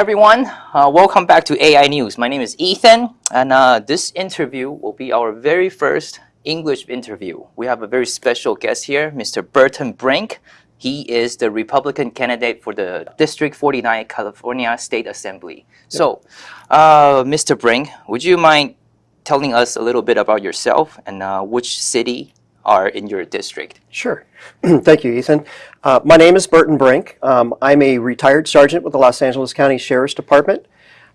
everyone. Uh, welcome back to AI News. My name is Ethan, and uh, this interview will be our very first English interview. We have a very special guest here, Mr. Burton Brink. He is the Republican candidate for the District 49 California State Assembly. Yep. So, uh, Mr. Brink, would you mind telling us a little bit about yourself and uh, which city are in your district? Sure. Thank you, Ethan. Uh, my name is Burton Brink. Um, I'm a retired sergeant with the Los Angeles County Sheriff's Department.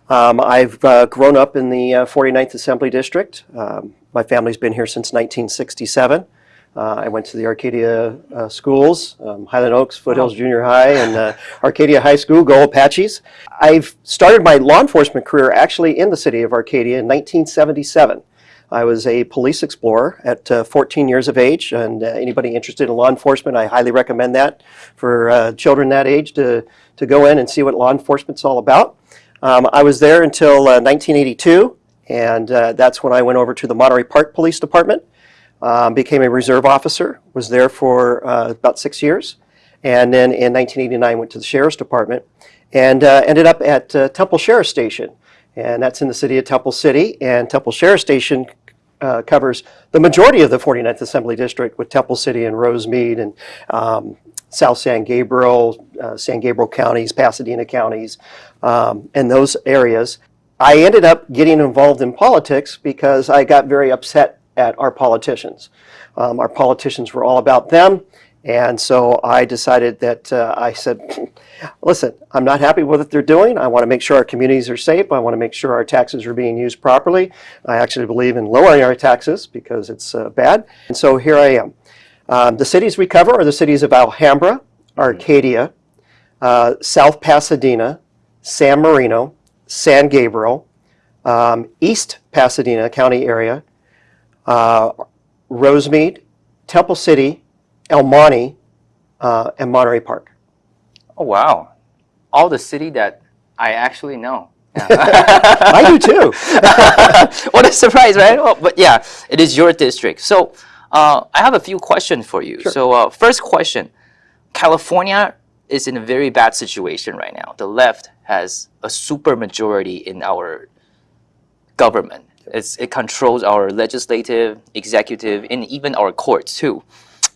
Um, I've uh, grown up in the uh, 49th Assembly District. Um, my family's been here since 1967. Uh, I went to the Arcadia uh, schools, um, Highland Oaks, Foothills wow. Junior High, and uh, Arcadia High School, Go Apaches. I've started my law enforcement career actually in the city of Arcadia in 1977. I was a police explorer at uh, 14 years of age, and uh, anybody interested in law enforcement, I highly recommend that for uh, children that age to, to go in and see what law enforcement's all about. Um, I was there until 1982, uh, and uh, that's when I went over to the Monterey Park Police Department, um, became a reserve officer, was there for uh, about six years, and then in 1989 went to the Sheriff's Department, and ended up at Temple Sheriff Station and that's in the city of Temple City. And Temple Sheriff Station uh, covers the majority of the 49th Assembly District with Temple City and Rosemead and um, South San Gabriel, uh, San Gabriel counties, Pasadena counties, um, and those areas. I ended up getting involved in politics because I got very upset at our politicians. Um, our politicians were all about them and so I decided that uh, I said, listen, I'm not happy with what they're doing. I want to make sure our communities are safe. I want to make sure our taxes are being used properly. I actually believe in lowering our taxes because it's uh, bad. And so here I am. Um, the cities we cover are the cities of Alhambra, Arcadia, uh, South Pasadena, San Marino, San Gabriel, um, East Pasadena County area, uh, Rosemead, Temple City, El Monte, uh, and Monterey Park. Oh, wow. All the city that I actually know. Yeah. I do too. what a surprise, right? Well, but yeah, it is your district. So uh, I have a few questions for you. Sure. So uh, first question, California is in a very bad situation right now. The left has a super majority in our government. It's, it controls our legislative, executive, and even our courts too.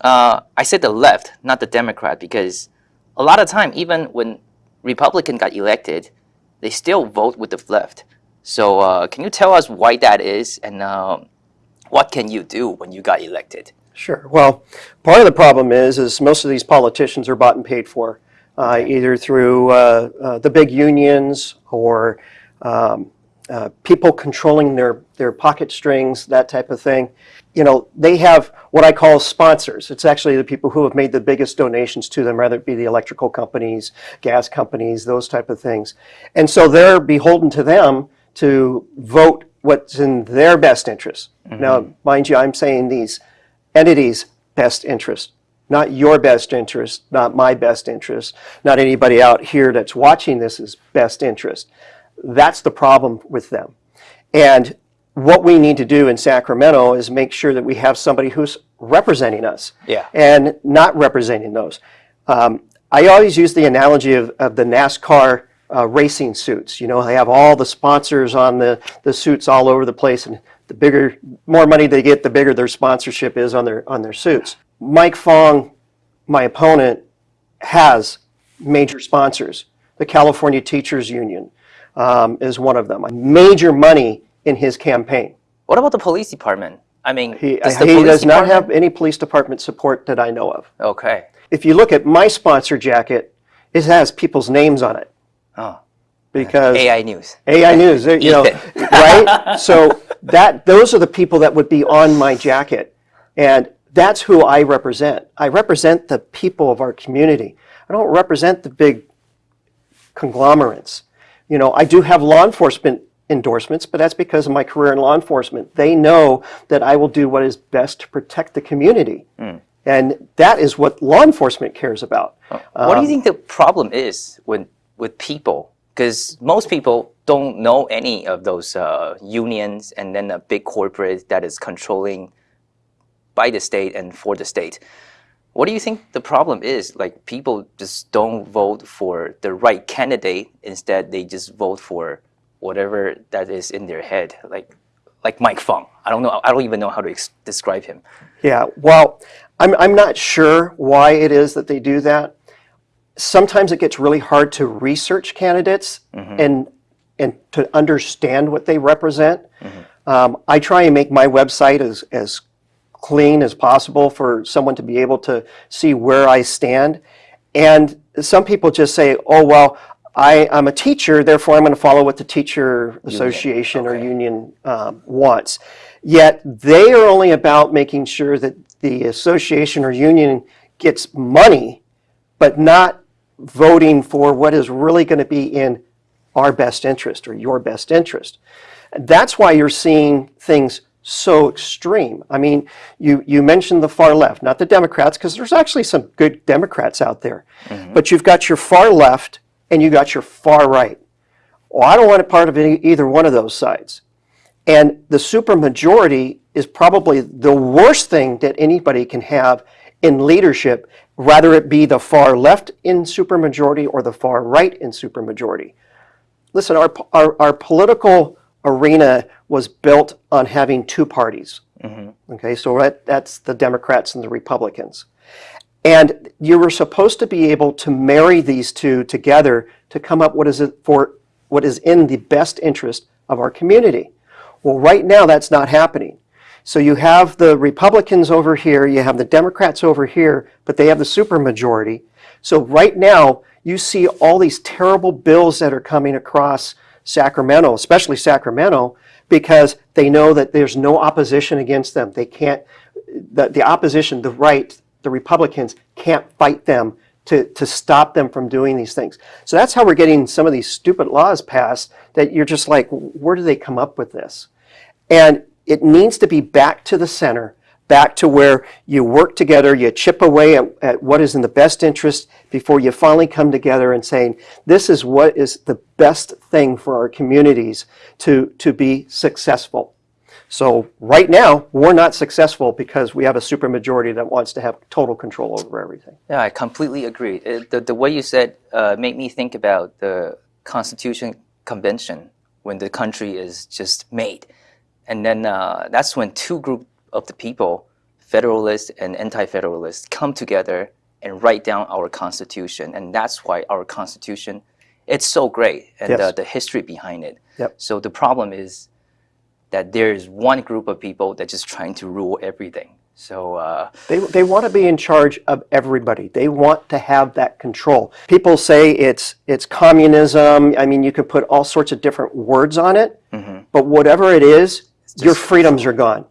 Uh, I said the left, not the Democrat, because a lot of time, even when Republican got elected, they still vote with the left. So uh, can you tell us why that is and uh, what can you do when you got elected? Sure. Well, part of the problem is, is most of these politicians are bought and paid for, uh, either through uh, uh, the big unions or um, uh, people controlling their, their pocket strings, that type of thing. You know, they have what I call sponsors. It's actually the people who have made the biggest donations to them, whether it be the electrical companies, gas companies, those type of things. And so they're beholden to them to vote what's in their best interest. Mm -hmm. Now, mind you, I'm saying these entities' best interest, not your best interest, not my best interest, not anybody out here that's watching this is best interest. That's the problem with them. And what we need to do in Sacramento is make sure that we have somebody who's representing us yeah. and not representing those. Um, I always use the analogy of, of the NASCAR uh, racing suits. You know, they have all the sponsors on the, the suits all over the place and the bigger, more money they get, the bigger their sponsorship is on their, on their suits. Mike Fong, my opponent, has major sponsors. The California Teachers Union, um, is one of them. Major money in his campaign. What about the police department? I mean, he, does, he does not have any police department support that I know of. Okay. If you look at my sponsor jacket, it has people's names on it. Oh. Because AI News. AI News, you know, right? So that those are the people that would be on my jacket. And that's who I represent. I represent the people of our community. I don't represent the big conglomerates. You know, I do have law enforcement endorsements, but that's because of my career in law enforcement. They know that I will do what is best to protect the community. Mm. And that is what law enforcement cares about. What um, do you think the problem is with, with people? Because most people don't know any of those uh, unions and then a big corporate that is controlling by the state and for the state. What do you think the problem is? Like people just don't vote for the right candidate. Instead, they just vote for whatever that is in their head. Like like Mike Fong. I don't know. I don't even know how to ex- describe him. Yeah, well, I'm, I'm not sure why it is that they do that. Sometimes it gets really hard to research candidates and, and to understand what they represent. Um, I try and make my website as, as clean as possible for someone to be able to see where I stand. And some people just say, oh, well, I, I'm a teacher, therefore I'm going to follow what the teacher association or union um, wants. Yet they are only about making sure that the association or union gets money, but not voting for what is really going to be in our best interest or your best interest. That's why you're seeing things so extreme. I mean, you, you mentioned the far left, not the Democrats, because there's actually some good Democrats out there. Mm-hmm. But you've got your far left and you got your far right. Well, I don't want a part of any, either one of those sides. And the supermajority is probably the worst thing that anybody can have in leadership, rather it be the far left in supermajority or the far right in supermajority. Listen, our, our, our political arena was built on having two parties. Mm-hmm. Okay, so that, that's the Democrats and the Republicans. And you were supposed to be able to marry these two together to come up what is it for what is in the best interest of our community. Well, right now that's not happening. So you have the Republicans over here, you have the Democrats over here, but they have the supermajority. So right now you see all these terrible bills that are coming across Sacramento, especially Sacramento, because they know that there's no opposition against them. They can't, the, the opposition, the right, the Republicans can't fight them to, to stop them from doing these things. So that's how we're getting some of these stupid laws passed that you're just like, where do they come up with this? And it needs to be back to the center, back to where you work together, you chip away at, at what is in the best interest before you finally come together and saying, this is what is the best thing for our communities to, to be successful. So right now, we're not successful because we have a supermajority that wants to have total control over everything. Yeah, I completely agree. It- the, the way you said uh, made me think about the Constitution Convention when the country is just made. And then uh, that's when two group of the people, federalists and anti-federalists, come together and write down our Constitution. And that's why our Constitution, it's so great and Yes. uh, the history behind it. Yep. So the problem is that there is one group of people that's just trying to rule everything. So uh, They, they want to be in charge of everybody. They want to have that control. People say it's, it's communism. I mean, you could put all sorts of different words on it, but whatever it is, your freedoms are gone.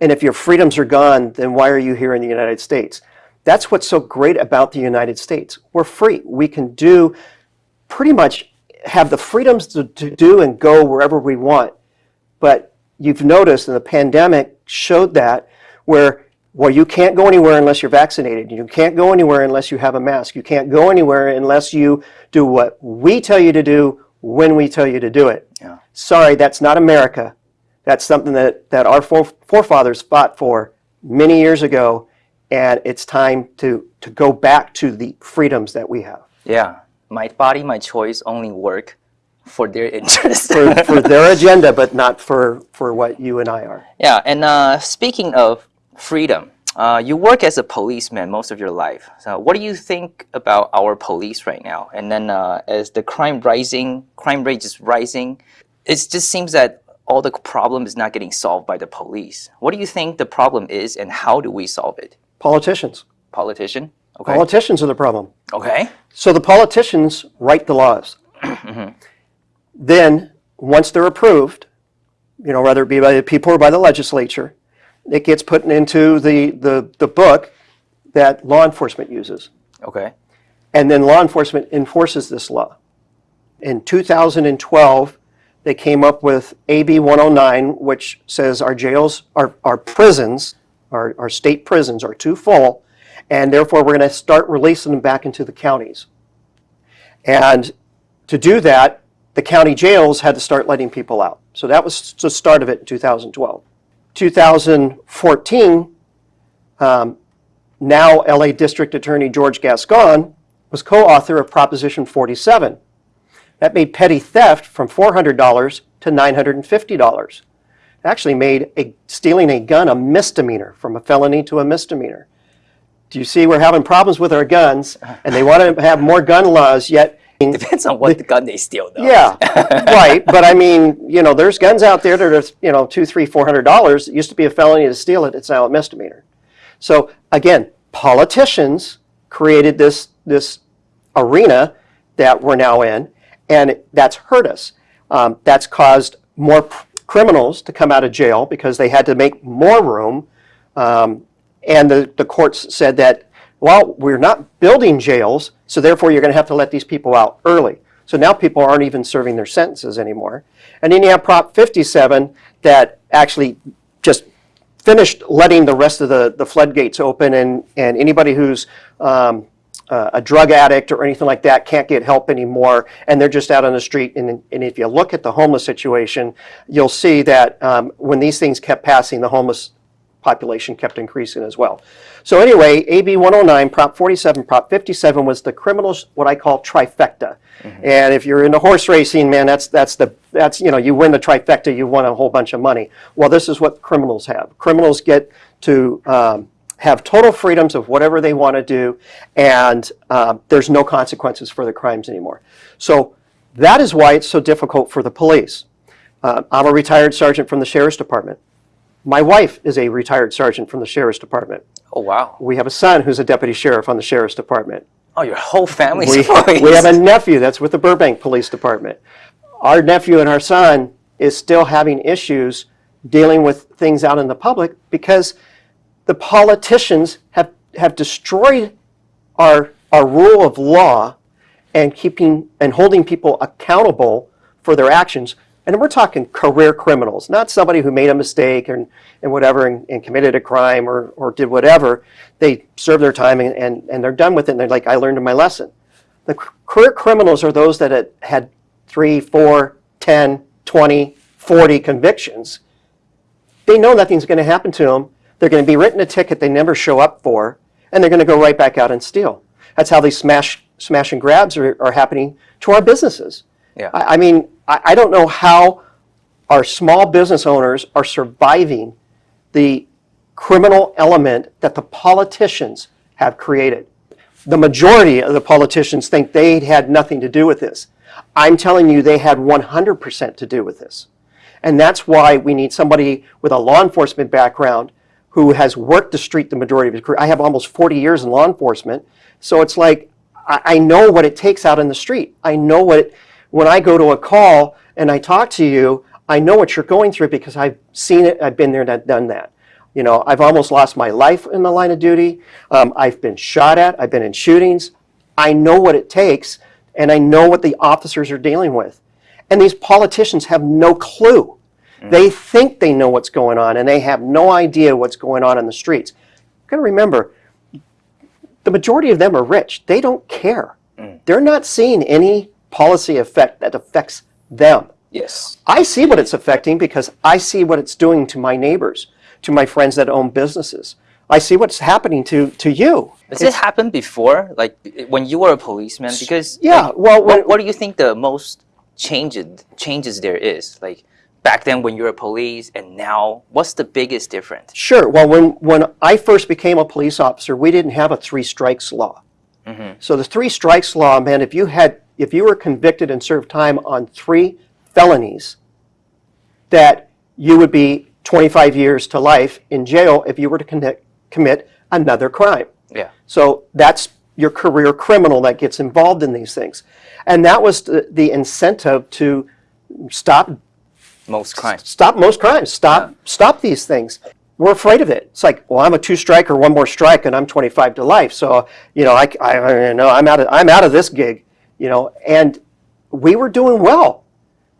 And if your freedoms are gone, then why are you here in the United States? That's what's so great about the United States. We're free. We can do pretty much have the freedoms to, to do and go wherever we want. But you've noticed, and the pandemic showed that, where well, you can't go anywhere unless you're vaccinated. You can't go anywhere unless you have a mask. You can't go anywhere unless you do what we tell you to do when we tell you to do it. Yeah. Sorry, that's not America. That's something that, that our forefathers fought for many years ago, and it's time to, to go back to the freedoms that we have yeah. My body, my choice only work for their interest. for, for their agenda, but not for, for what you and I are. yeah, and uh, speaking of freedom, uh, you work as a policeman most of your life. So, what do you think about our police right now? And then, uh, as the crime rising, crime rate is rising, it just seems that all the problem is not getting solved by the police. What do you think the problem is, and how do we solve it? Politicians. Politician. Okay. Politicians are the problem. okay. So the politicians write the laws. Mm-hmm. Then, once they're approved, you know, whether it be by the people or by the legislature, it gets put into the, the, the book that law enforcement uses. Okay. And then law enforcement enforces this law. In 2012, they came up with AB 109, which says our jails, our, our prisons, our, our state prisons are too full, and therefore we're going to start releasing them back into the counties. And to do that, the county jails had to start letting people out. So that was the start of it in 2012. 2014, um, now LA District Attorney George Gascon was co-author of Proposition 47. That made petty theft from $400 to $950. It actually made a, stealing a gun a misdemeanor, from a felony to a misdemeanor. Do you see we're having problems with our guns, and they want to have more gun laws, yet Depends on what gun they steal, though. yeah, right. But I mean, you know, there's guns out there that are, you know, two, three, four hundred dollars. It used to be a felony to steal it. It's now a misdemeanor. So again, politicians created this this arena that we're now in, and that's hurt us. Um, that's caused more criminals to come out of jail because they had to make more room. Um, and the, the courts said that, well, we're not building jails, so therefore you're going to have to let these people out early. So now people aren't even serving their sentences anymore. And then you have Prop 57 that actually just finished letting the rest of the, the floodgates open and, and anybody who's um, uh, a drug addict or anything like that can't get help anymore and they're just out on the street and, and if you look at the homeless situation you'll see that um, when these things kept passing the homeless population kept increasing as well. So anyway, AB 109, Prop 47, Prop 57 was the criminals, what I call trifecta. And if you're into horse racing, man, that's that's the that's you know you win the trifecta, you won a whole bunch of money. Well, this is what criminals have. Criminals get to um, have total freedoms of whatever they want to do, and um, there's no consequences for their crimes anymore. So that is why it's so difficult for the police. Uh, I'm a retired sergeant from the sheriff's department. My wife is a retired sergeant from the sheriff's department. Oh, wow. We have a son who's a deputy sheriff on the sheriff's department. Oh, your whole family's We, police. we have a nephew that's with the Burbank Police Department. Our nephew and our son is still having issues dealing with things out in the public because the politicians have, have destroyed our, our rule of law and keeping and holding people accountable for their actions. And we're talking career criminals, not somebody who made a mistake and, and whatever and, and committed a crime or, or did whatever. They serve their time and, and, and they're done with it and they're like, I learned my lesson. The career criminals are those that had, had three, four, 10, 20, 40 convictions. They know nothing's going to happen to them. They're going to be written a ticket they never show up for, and they're going to go right back out and steal. That's how these smash, smash and grabs are, are happening to our businesses. Yeah. I, I mean, I, I don't know how our small business owners are surviving the criminal element that the politicians have created. The majority of the politicians think they had nothing to do with this. I'm telling you, they had 100% to do with this. And that's why we need somebody with a law enforcement background who has worked the street the majority of his career. I have almost 40 years in law enforcement. So it's like, I, I know what it takes out in the street. I know what, it, when I go to a call and I talk to you, I know what you're going through because I've seen it, I've been there and I've done that. You know, I've almost lost my life in the line of duty. Um, I've been shot at, I've been in shootings. I know what it takes and I know what the officers are dealing with. And these politicians have no clue. Mm. They think they know what's going on and they have no idea what's going on in the streets. You've gotta remember, the majority of them are rich. They don't care. Mm. They're not seeing any policy effect that affects them. Yes. I see what it's affecting because I see what it's doing to my neighbors, to my friends that own businesses. I see what's happening to, to you. Does it happened before, like when you were a policeman? Because Yeah, like, well, when- what, what do you think the most changes changes there is? Like back then when you were a police and now, what's the biggest difference? Sure. Well, when, when I first became a police officer, we didn't have a three strikes law. Mm-hmm. So the three strikes law meant if you had if you were convicted and served time on three felonies, that you would be 25 years to life in jail if you were to commit, commit another crime. Yeah. So that's your career criminal that gets involved in these things. And that was the, the incentive to stop Most crimes. stop most crimes. Stop stop these things. We're afraid of it. It's like, well, I'm a two strike or one more strike, and I'm 25 to life. So you know, I, I, I know I'm out of I'm out of this gig. You know, and we were doing well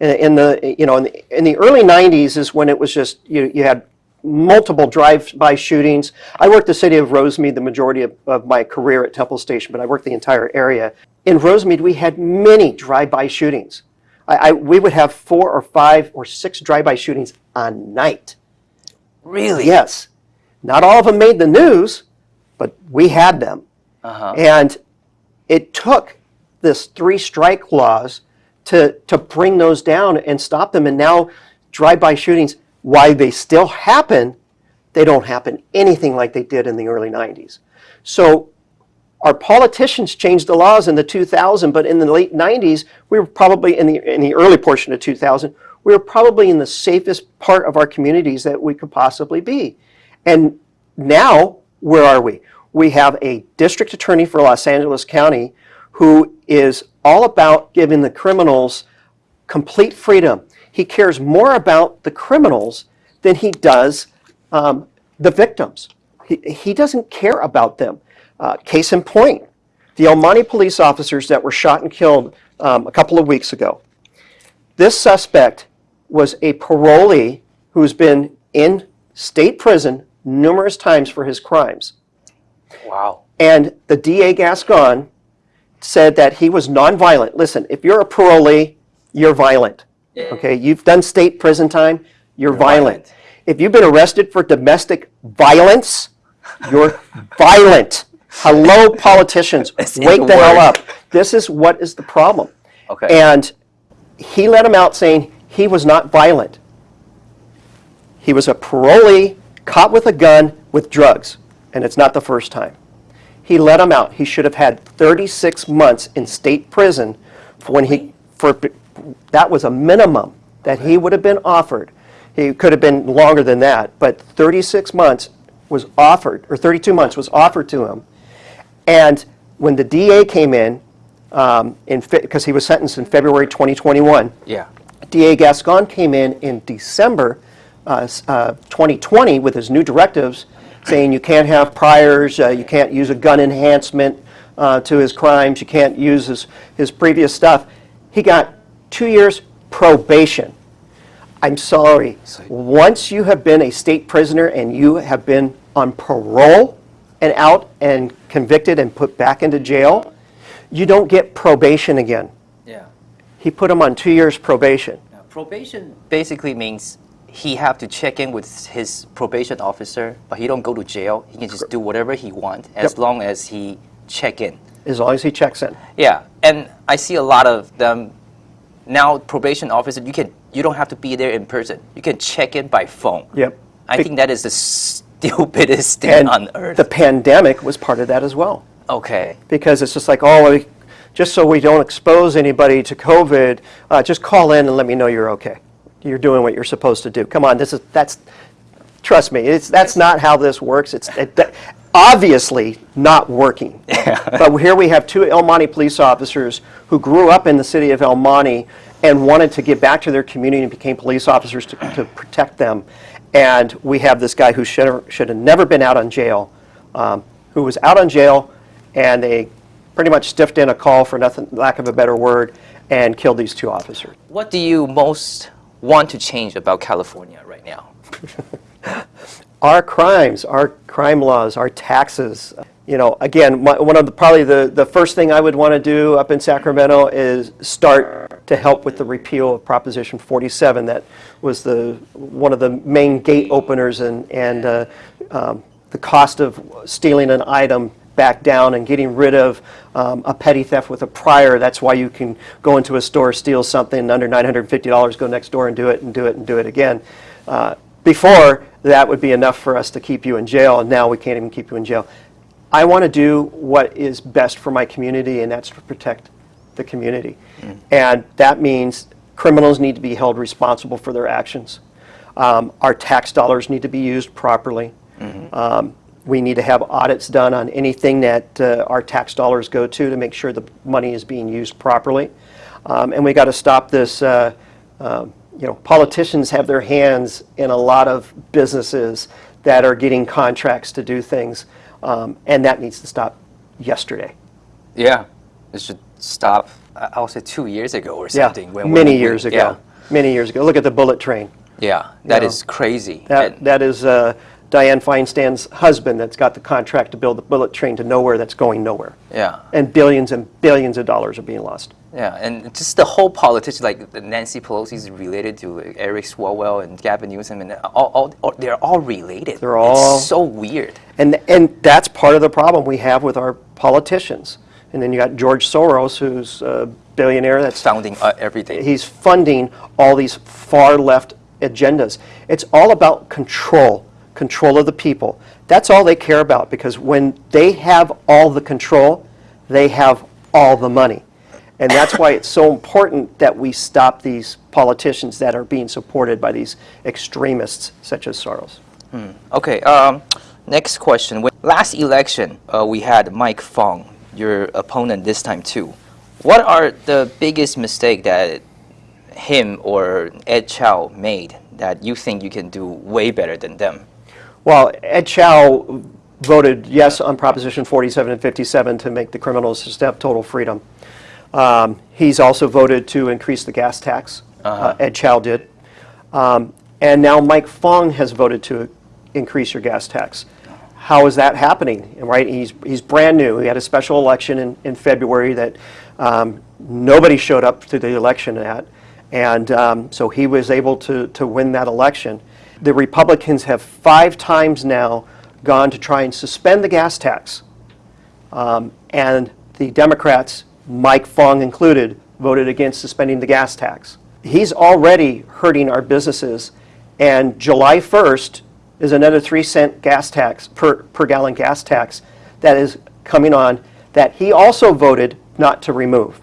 in, in the you know in the, in the early 90s is when it was just you you had multiple drive-by shootings. I worked the city of Rosemead the majority of, of my career at Temple Station, but I worked the entire area. In Rosemead, we had many drive-by shootings. I, I, we would have four or five or six drive-by shootings a night. Really? Yes. Not all of them made the news, but we had them. Uh -huh. And it took this three strike laws to, to bring those down and stop them. And now drive-by shootings, while they still happen, they don't happen anything like they did in the early 90s. So our politicians changed the laws in the 2000, but in the late 90s, we were probably in the in the early portion of 2000, we were probably in the safest part of our communities that we could possibly be. And now, where are we? We have a district attorney for Los Angeles County who is all about giving the criminals complete freedom. He cares more about the criminals than he does um, the victims. He, he doesn't care about them. Uh, case in point, the El Monte police officers that were shot and killed um, a couple of weeks ago. This suspect was a parolee who's been in state prison numerous times for his crimes. Wow. And the DA Gascon said that he was nonviolent. Listen, if you're a parolee, you're violent. Okay, you've done state prison time, you're, violent. violent. If you've been arrested for domestic violence, you're violent. Hello, politicians, wake the the hell up. This is what is the problem. Okay. And he let him out saying he was not violent. He was a parolee caught with a gun with drugs, and it's not the first time. He let him out. He should have had 36 months in state prison for when he for that was a minimum that he would have been offered. He could have been longer than that, but 36 months was offered, or 32 months was offered to him. And when the DA came in, um, in because he was sentenced in February 2021, Yeah. DA Gascon came in in December uh, uh, 2020 with his new directives saying you can't have priors, uh, you can't use a gun enhancement uh, to his crimes, you can't use his, his previous stuff. He got two years probation. I'm sorry. Once you have been a state prisoner and you have been on parole and out and convicted and put back into jail, you don't get probation again. Yeah. He put him on two years probation. Now, probation basically means he have to check in with his probation officer, but he don't go to jail. He can just do whatever he want as Yep. long as he check in. as long as he checks in. Yeah, and I see a lot of them now. Probation officer, you can you don't have to be there in person. You can check in by phone. Yep. I think that is the stupidest thing And on earth. the pandemic was part of that as well. okay. Because it's just like, oh, we, just so we don't expose anybody to COVID, uh, just call in and let me know you're okay. You're doing what you're supposed to do. Come on, this is, that's, trust me, it's, that's not how this works. It's it, that- obviously not working. Yeah. But here we have two El Monte police officers who grew up in the city of El Monte and wanted to give back to their community and became police officers to, to protect them. And we have this guy who should have, should have never been out on jail, um, who was out on jail, and they pretty much stiffed in a call for nothing, lack of a better word, and killed these two officers. What do you most want to change about California right now? our crimes, our crime laws, our taxes. You know, again, my, one of the probably the, the first thing I would want to do up in Sacramento is start to help with the repeal of Proposition 47. That was the one of the main gate openers and and uh, um, the cost of stealing an item back down and getting rid of um, a petty theft with a prior. That's why you can go into a store, steal something under $950, go next door and do it and do it and do it again. Uh, before, that would be enough for us to keep you in jail, and now we can't even keep you in jail. I want to do what is best for my community, and that's to protect the community. And that means criminals need to be held responsible for their actions. Um, Our tax dollars need to be used properly. Um, We need to have audits done on anything that uh, our tax dollars go to to make sure the money is being used properly. Um, And we got to stop this, uh, um, you know, politicians have their hands in a lot of businesses that are getting contracts to do things, um, and that needs to stop yesterday. Yeah, it should stop. I'll say two years ago or Yeah, something. when- many when we- years ago. Yeah, Many years ago. Look at the bullet train. yeah that know, is crazy. That, And- that is, uh, Dianne Feinstein's husband that's got the contract to build the bullet train to nowhere that's going nowhere. Yeah. And billions and billions of dollars are being lost. Yeah, and just the whole politics, like Nancy Pelosi is related to Eric Swalwell and Gavin Newsom, and all, all, all- they're all related. They're all- It's so weird. And, and that's part of the problem we have with our politicians. And then you got George Soros, who's a billionaire that's Founding uh, everything. he's funding all these far left agendas. It's all about control, control of the people. That's all they care about because when they have all the control, they have all the money. And that's why it's so important that we stop these politicians that are being supported by these extremists such as Soros. Okay, um, next question. When last election, uh, we had Mike Fong, your opponent this time too. What are the biggest mistake that him or Ed Chau made that you think you can do way better than them? Well, Ed Chau voted yes on Proposition 47 and 57 to make the criminals have total freedom. Um, He's also voted to increase the gas tax. Uh, Ed Chau did. Um, And now Mike Fong has voted to increase your gas tax. How is that happening? Right, he's, he's brand new. He had a special election in, in February that um, nobody showed up to the election at. And um, so he was able to, to win that election. The Republicans have five times now gone to try and suspend the gas tax. Um, And the Democrats, Mike Fong included, voted against suspending the gas tax. He's already hurting our businesses, and July 1st is another three cent gas tax, per, per gallon gas tax that is coming on that he also voted not to remove.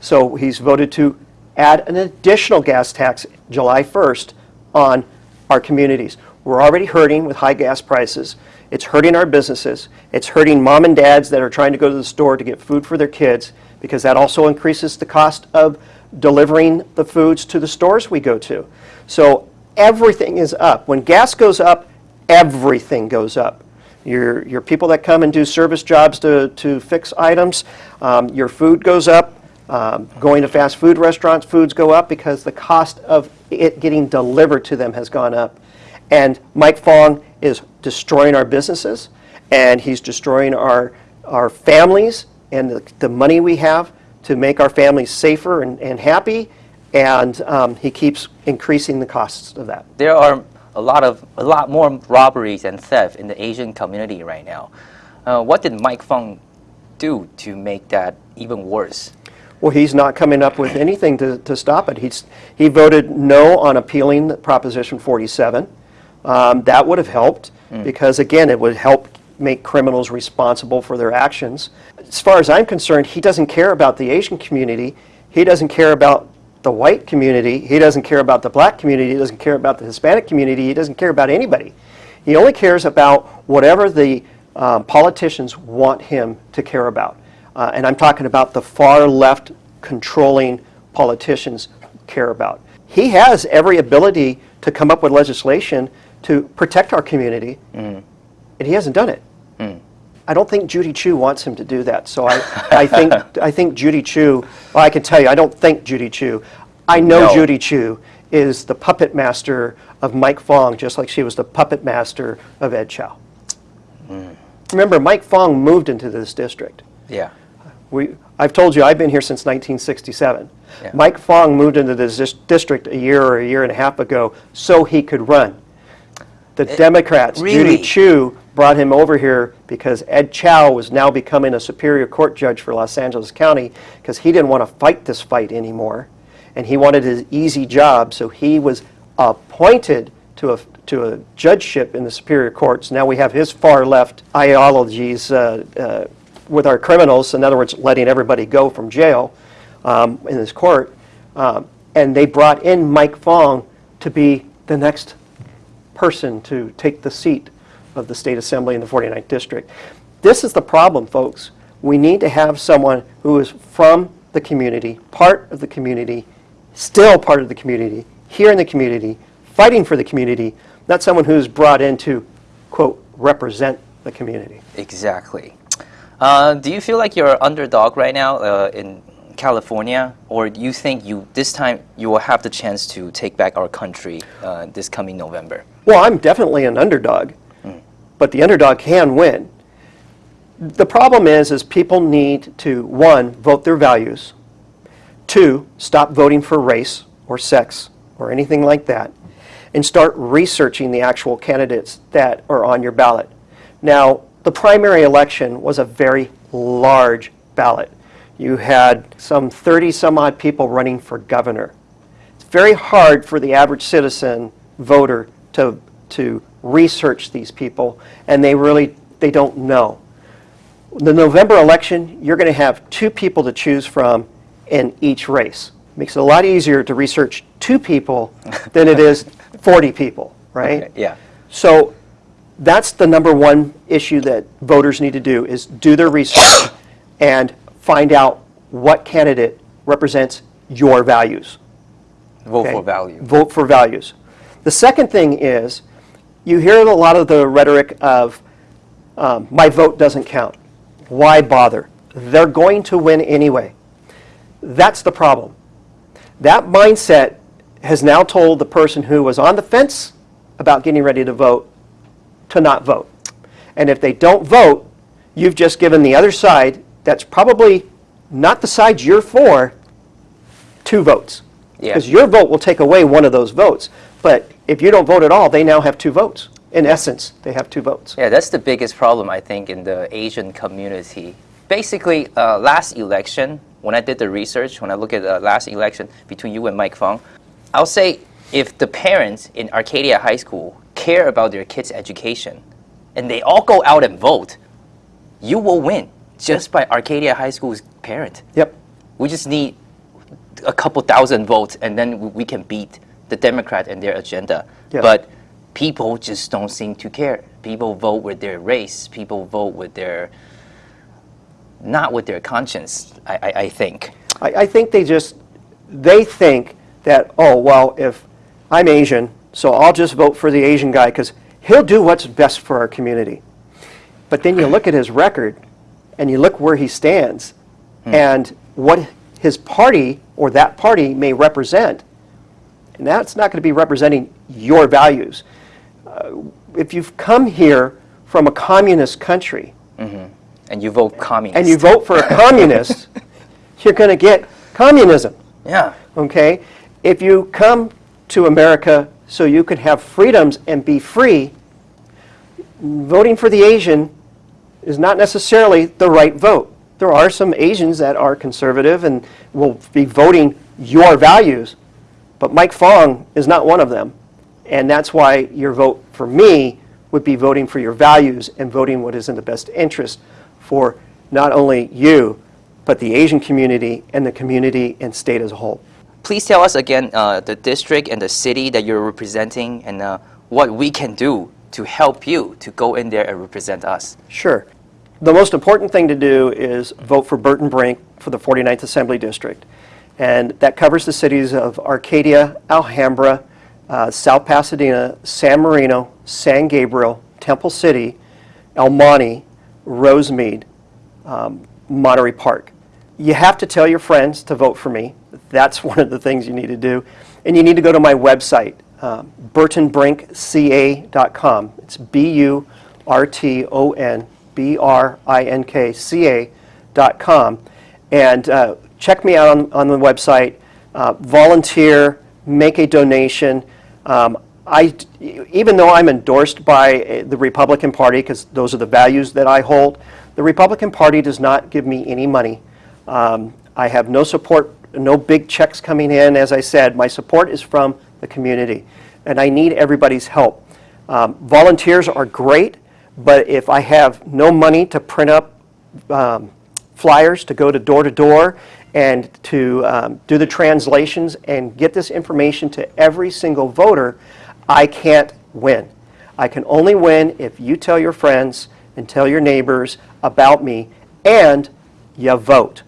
So he's voted to add an additional gas tax July 1st on our communities. We're already hurting with high gas prices. It's hurting our businesses. It's hurting mom and dads that are trying to go to the store to get food for their kids because that also increases the cost of delivering the foods to the stores we go to. So everything is up. When gas goes up, everything goes up. Your, your people that come and do service jobs to, to fix items, um, your food goes up. Um, going to fast food restaurants, foods go up because the cost of it getting delivered to them has gone up. And Mike Fong is destroying our businesses, and he's destroying our, our families and the, the money we have to make our families safer and, and happy, and um, he keeps increasing the costs of that. There are a lot of a lot more robberies and theft in the Asian community right now. Uh, what did Mike Fong do to make that even worse? Well, he's not coming up with anything to, to stop it. He's, he voted no on appealing Proposition 47. Um, that would have helped because, again, it would help make criminals responsible for their actions. As far as I'm concerned, he doesn't care about the Asian community. He doesn't care about the white community. He doesn't care about the black community. He doesn't care about the Hispanic community. He doesn't care about anybody. He only cares about whatever the um, politicians want him to care about. Uh, and I'm talking about the far left controlling politicians care about. He has every ability to come up with legislation to protect our community, mm. and he hasn't done it. Mm. I don't think Judy Chu wants him to do that. So I, I think I think Judy Chu. Well, I can tell you, I don't think Judy Chu. I know No. Judy Chu is the puppet master of Mike Fong, just like she was the puppet master of Ed Chau. Mm. Remember, Mike Fong moved into this district. Yeah. We, I've told you, I've been here since 1967. Yeah. Mike Fong moved into this district a year or a year and a half ago so he could run. The Democrats, Eh, really? Judy Chu, brought him over here because Ed Chau was now becoming a Superior Court judge for Los Angeles County because he didn't want to fight this fight anymore. And he wanted his easy job, so he was appointed to a, to a judgeship in the Superior Courts. Now we have his far left ideologies uh, uh, with our criminals, in other words, letting everybody go from jail um, in this court. Um, and they brought in Mike Fong to be the next person to take the seat of the state assembly in the 49th district. This is the problem, folks. We need to have someone who is from the community, part of the community, still part of the community, here in the community, fighting for the community, not someone who's brought in to, quote, represent the community. Exactly. Uh, do you feel like you're an underdog right now uh, in California, or do you think you this time you will have the chance to take back our country uh, this coming November? Well, I'm definitely an underdog. but the underdog can win. The problem is, is people need to, one, vote their values, two, stop voting for race or sex or anything like that, and start researching the actual candidates that are on your ballot. Now, the primary election was a very large ballot. You had some 30 some odd people running for governor. It's very hard for the average citizen voter to, to research these people, and they really, they don't know. The November election, you're going to have two people to choose from in each race. Makes it a lot easier to research two people than it is 40 people, right? Okay, yeah. So that's the number one issue that voters need to do is do their research and find out what candidate represents your values. Vote okay? for value. Vote for values. The second thing is you hear a lot of the rhetoric of um, my vote doesn't count. Why bother? They're going to win anyway. That's the problem. That mindset has now told the person who was on the fence about getting ready to vote to not vote. And if they don't vote, you've just given the other side, that's probably not the side you're for, two votes. Yeah. Because your vote will take away one of those votes. But if you don't vote at all, they now have two votes. In essence, they have two votes. Yeah, that's the biggest problem, I think, in the Asian community. Basically, uh, last election, when I did the research, when I look at the last election between you and Mike Fong, I'll say if the parents in Arcadia High School care about their kids' education and they all go out and vote, you will win just by Arcadia High School's parent. Yep. We just need a couple thousand votes and then we- can beat the Democrat and their agenda. But people just don't seem to care. People vote with their race. People vote with their, not with their conscience, I, I, I think. I, I think they just, they think that, oh, well, if I'm Asian, so I'll just vote for the Asian guy because he'll do what's best for our community. But then you look at his record and you look where he stands and what his party or that party may represent. And that's not going to be representing your values. Uh, if you've come here from a communist country, And you vote communist. and you vote for a communist, you're going to get communism, Yeah. okay? If you come to America so you can have freedoms and be free, voting for the Asian is not necessarily the right vote. There are some Asians that are conservative and will be voting your values, but Mike Fong is not one of them. And that's why your vote for me would be voting for your values and voting what is in the best interest for not only you, but the Asian community and the community and state as a whole. Please tell us again uh, the district and the city that you're representing and uh, what we can do to help you to go in there and represent us. Sure. The most important thing to do is vote for Burton Brink for the 49th Assembly District. And that covers the cities of Arcadia, Alhambra, uh, South Pasadena, San Marino, San Gabriel, Temple City, El Monte, Rosemead, um, Monterey Park. You have to tell your friends to vote for me. That's one of the things you need to do. And you need to go to my website, um, burtonbrinkca.com. It's B-U-R-T-O-N, B-R-I-N-K-C-A.com. And uh, check me out on, on the website, uh, volunteer, make a donation. Um, I, even though I'm endorsed by uh, the Republican Party, because those are the values that I hold, the Republican Party does not give me any money. Um, I have no support, no big checks coming in. As I said, my support is from the community, and I need everybody's help. Um, volunteers are great, but if I have no money to print up um, flyers to go to door to door and to um, do the translations and get this information to every single voter, I can't win. I can only win if you tell your friends and tell your neighbors about me and you vote.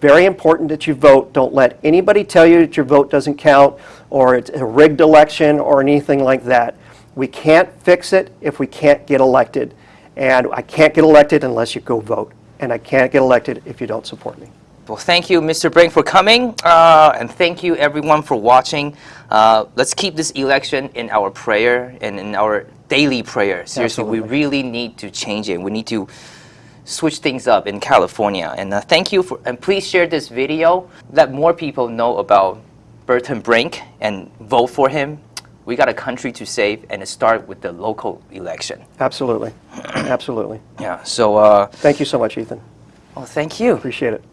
Very important that you vote. Don't let anybody tell you that your vote doesn't count or it's a rigged election or anything like that. We can't fix it if we can't get elected. And I can't get elected unless you go vote. And I can't get elected if you don't support me. Well, thank you, Mr. Brink, for coming, uh, and thank you, everyone, for watching. Uh, let's keep this election in our prayer and in our daily prayer. Seriously, we really need to change it. We need to switch things up in California. And uh, thank you for, and please share this video. Let more people know about Burton Brink and vote for him. We got a country to save, and it start with the local election. Absolutely. Absolutely. Yeah. So, uh, Thank you so much, Ethan. well, thank you. Appreciate it.